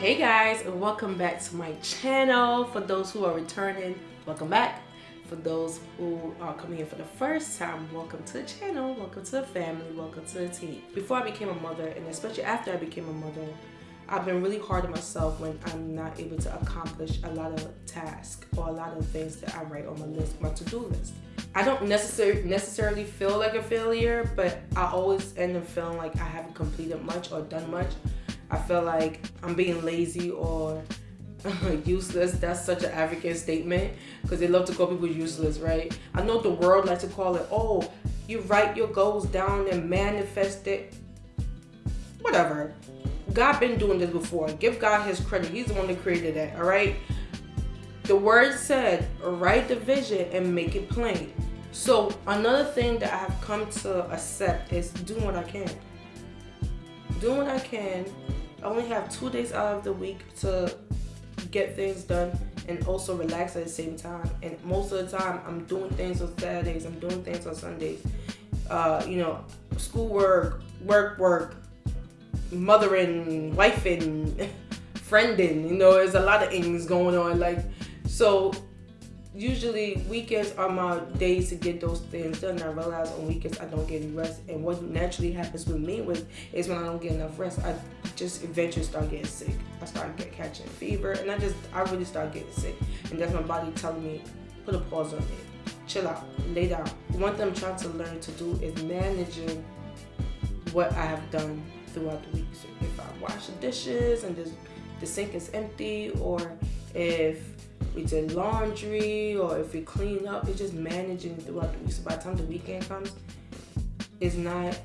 Hey guys, and welcome back to my channel. For those who are returning, welcome back. For those who are coming in for the first time, welcome to the channel, welcome to the family, welcome to the team. Before I became a mother, and especially after I became a mother, I've been really hard on myself when I'm not able to accomplish a lot of tasks or a lot of things that I write on my list, my to-do list. I don't necessarily necessarily feel like a failure, but I always end up feeling like I haven't completed much or done much I feel like I'm being lazy or useless. That's such an African statement because they love to call people useless, right? I know the world likes to call it, oh, you write your goals down and manifest it. Whatever. God been doing this before. Give God his credit. He's the one that created that, all right? The word said, write the vision and make it plain. So another thing that I have come to accept is doing what I can. Doing what I can I only have two days out of the week to get things done and also relax at the same time. And most of the time, I'm doing things on Saturdays, I'm doing things on Sundays. Uh, you know, schoolwork, work, work, work, mothering, wifing, friending. You know, there's a lot of things going on. Like, so usually weekends are my days to get those things done. I realize on weekends I don't get any rest, and what naturally happens with me with is when I don't get enough rest, I just eventually start getting sick. I start get catching fever, and I just I really start getting sick, and that's my body telling me put a pause on it, chill out, lay down. One thing I'm trying to learn to do is managing what I have done throughout the week. So if I wash the dishes and the, the sink is empty, or if we did laundry or if we clean up, it's just managing throughout the week. So by the time the weekend comes, it's not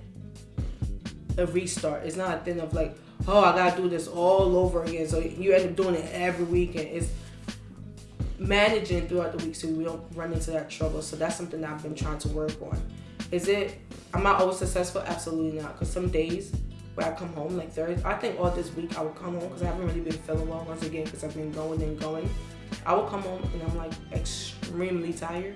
a restart. It's not a thing of like, oh, I gotta do this all over again. So you end up doing it every weekend. It's managing throughout the week so we don't run into that trouble. So that's something that I've been trying to work on. Is it, am I always successful? Absolutely not. Because some days where I come home, like Thursday, I think all this week I will come home because I haven't really been feeling well once again because I've been going and going. I will come home and I'm like extremely tired.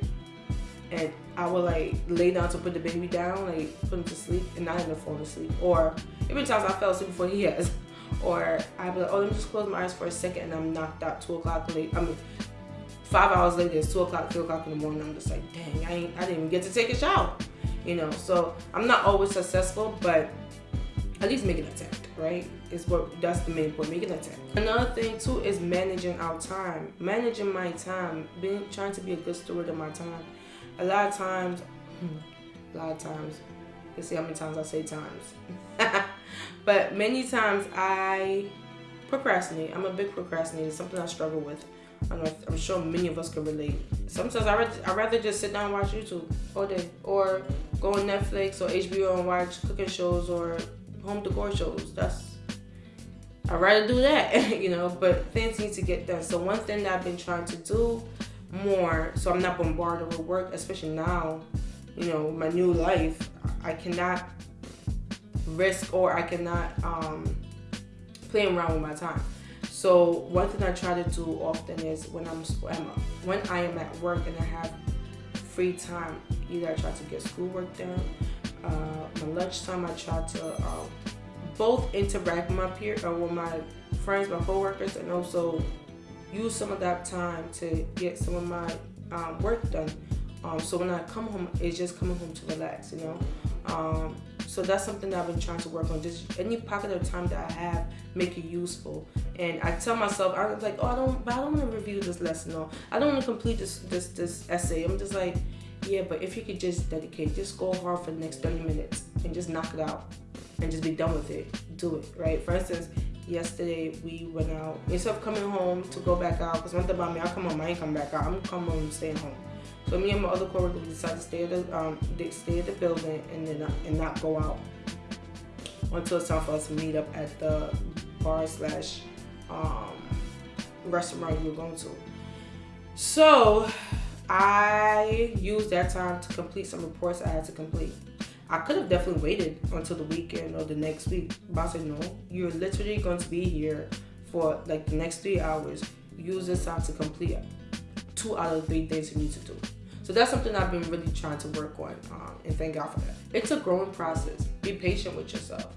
And I will like lay down to put the baby down, like put him to sleep, and not even fall asleep. Or even times I fell asleep before he has. Or I'd be like, oh, let me just close my eyes for a second, and I'm knocked out two o'clock late. I mean, five hours later, it's two o'clock, three o'clock in the morning. I'm just like, dang, I I didn't even get to take a shower. You know, so I'm not always successful, but at least make an attempt right? Is what that's the main point, make an attempt. Another thing too is managing our time. Managing my time, being trying to be a good steward of my time. A lot of times, hmm, a lot of times, let's see how many times I say times. but many times I procrastinate. I'm a big procrastinator, something I struggle with. I'm, I'm sure many of us can relate. Sometimes I rather, I rather just sit down and watch YouTube all day or go on Netflix or HBO and watch cooking shows or home decor shows. That's I'd rather do that, you know, but things need to get done. So one thing that I've been trying to do more, so I'm not bombarded with work, especially now, you know, my new life, I cannot risk or I cannot um, play around with my time. So one thing I try to do often is when I'm when I am at work and I have free time, either I try to get schoolwork done lunchtime, I try to um, both interact with my peer or uh, with my friends, my coworkers, and also use some of that time to get some of my um, work done. Um, so when I come home, it's just coming home to relax, you know. Um, so that's something that I've been trying to work on. Just any pocket of time that I have, make it useful. And I tell myself, I was like, oh, I don't, but I don't want to review this lesson, or I don't want to complete this this this essay. I'm just like, yeah, but if you could just dedicate, just go hard for the next 30 minutes and just knock it out and just be done with it. Do it, right? For instance, yesterday we went out. Instead of coming home to go back out, because one thing about me, I come home, I ain't come back out. I'm coming home, staying home. So me and my other coworkers decided to stay at the um, stay at the building and then and not go out until it's time for us to meet up at the bar slash um, restaurant we were going to. So I used that time to complete some reports I had to complete. I could have definitely waited until the weekend or the next week, but I said no. You're literally going to be here for like the next three hours. Use this time to complete two out of three things you need to do. So that's something I've been really trying to work on, um, and thank God for that. It's a growing process. Be patient with yourself.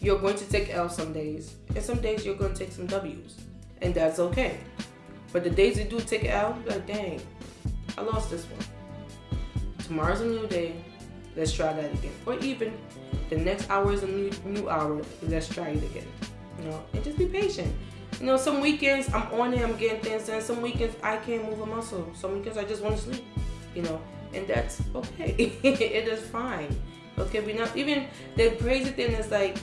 you're going to take L some days, and some days you're going to take some W's, and that's okay. But the days you do take L, like, dang, I lost this one. Tomorrow's a new day. Let's try that again. Or even the next hour is a new new hour. Let's try it again. You know, and just be patient. You know, some weekends I'm on it, I'm getting things done. Some weekends I can't move a muscle. Some weekends I just want to sleep. You know, and that's okay. it is fine. Okay, we not even the crazy thing is like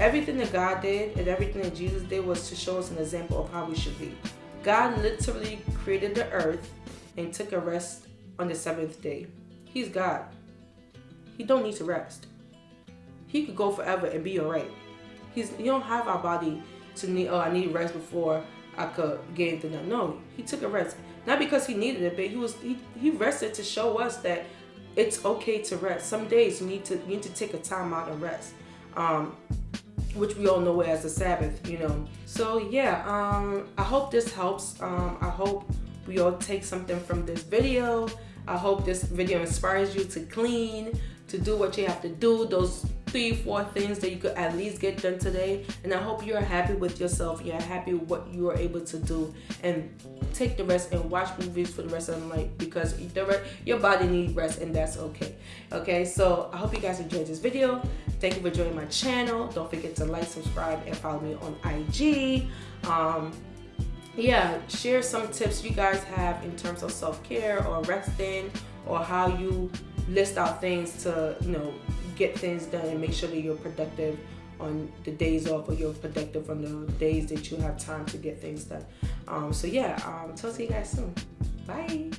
everything that God did and everything that Jesus did was to show us an example of how we should be. God literally created the earth and took a rest on the seventh day. He's God. He don't need to rest. He could go forever and be alright. He's he don't have our body to need oh I need rest before I could get anything done. No, he took a rest. Not because he needed it, but he was he, he rested to show us that it's okay to rest. Some days you need to you need to take a time out and rest. Um, which we all know as the Sabbath, you know. So yeah, um, I hope this helps. Um, I hope we all take something from this video. I hope this video inspires you to clean, to do what you have to do, those three, four things that you could at least get done today. And I hope you're happy with yourself. You're happy with what you are able to do. And take the rest and watch movies for the rest of the night because the your body needs rest and that's okay. Okay, so I hope you guys enjoyed this video. Thank you for joining my channel. Don't forget to like, subscribe, and follow me on IG. Um, yeah, share some tips you guys have in terms of self-care or resting or how you list out things to, you know, get things done and make sure that you're productive on the days off or you're productive on the days that you have time to get things done. Um, so yeah, um, talk to you guys soon. Bye.